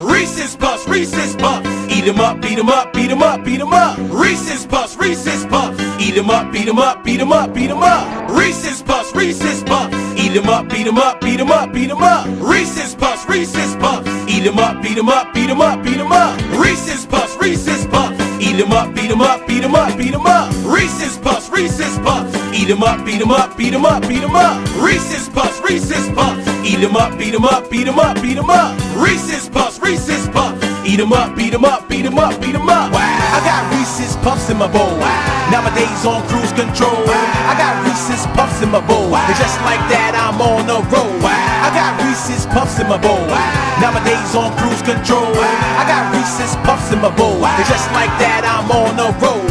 Reese's Puffs, Reese's Puffs. Eat 'em up, beat 'em up, beat 'em up, beat 'em up. Reese's Puffs, Reese's Puffs. Eat 'em up, beat 'em up, beat 'em up, beat 'em up. Reese's Puffs, Reese's Puffs. Eat 'em up, beat 'em up, beat 'em up, beat 'em up. Reese's Puffs, Reese's Puffs. Eat 'em up, beat 'em up, beat 'em up, beat 'em up. Reese's Puffs, Reese's Puffs. Eat 'em up, beat 'em up, beat 'em up, beat 'em up. Reese's Puffs, Reese's Puffs. Eat 'em up, beat 'em up, beat 'em up, beat 'em up. Reese's Puffs, Reese's Puffs. Eat 'em up, beat 'em up, beat 'em up, beat 'em up. Reese's Puffs, Reese's Puffs. Eat 'em up, beat 'em up, beat 'em up, beat 'em up. I got Reese's Puffs in my bowl. Nowadays on cruise control. I got Reese's Puffs in my bowl. And just like that, I'm on the road. I got Reese's Puffs in my bowl. Nowadays on cruise control. I got Reese's Puffs in my bowl. And just like that, I'm on the road.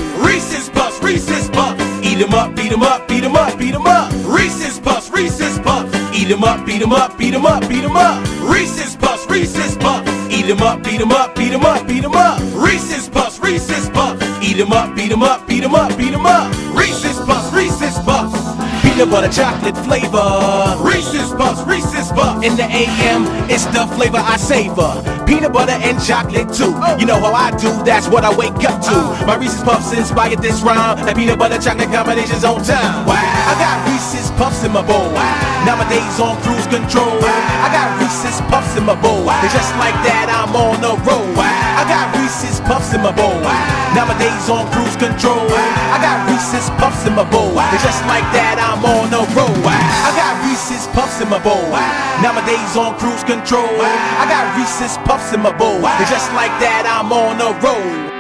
Eat 'em up, beat 'em up, beat 'em up, beat 'em up. Reese's Puffs, Reese's Puffs. Eat 'em up, beat 'em up, beat 'em up, beat 'em up. Reese's Puffs, Reese's Puffs. Eat 'em up, beat 'em up, beat 'em up, beat 'em up. Reese's Puffs, Reese's Puffs. Eat 'em up, beat 'em up, beat 'em up, beat 'em up. Peanut butter chocolate flavor. Reese's Puffs, Reese's Puffs. In the AM, it's the flavor I savor. Peanut butter and chocolate too. Oh. You know how I do, that's what I wake up to. Oh. My Reese's Puffs inspired this rhyme. That peanut butter chocolate combination's on time. I got Reese's Puffs in my bowl. Nowadays on cruise control. I got Reese's Puffs in my bowl. And just like that, I'm on the road. I got Reese's Puffs in my bowl. Nowadays on cruise control. I got Reese's Puffs in my bowl. And just like that, I'm on the road. I got Reese's Puffs in my bowl. Nowadays on cruise control. I got Reese's Puffs in my bowl. And just like that, I'm on the road.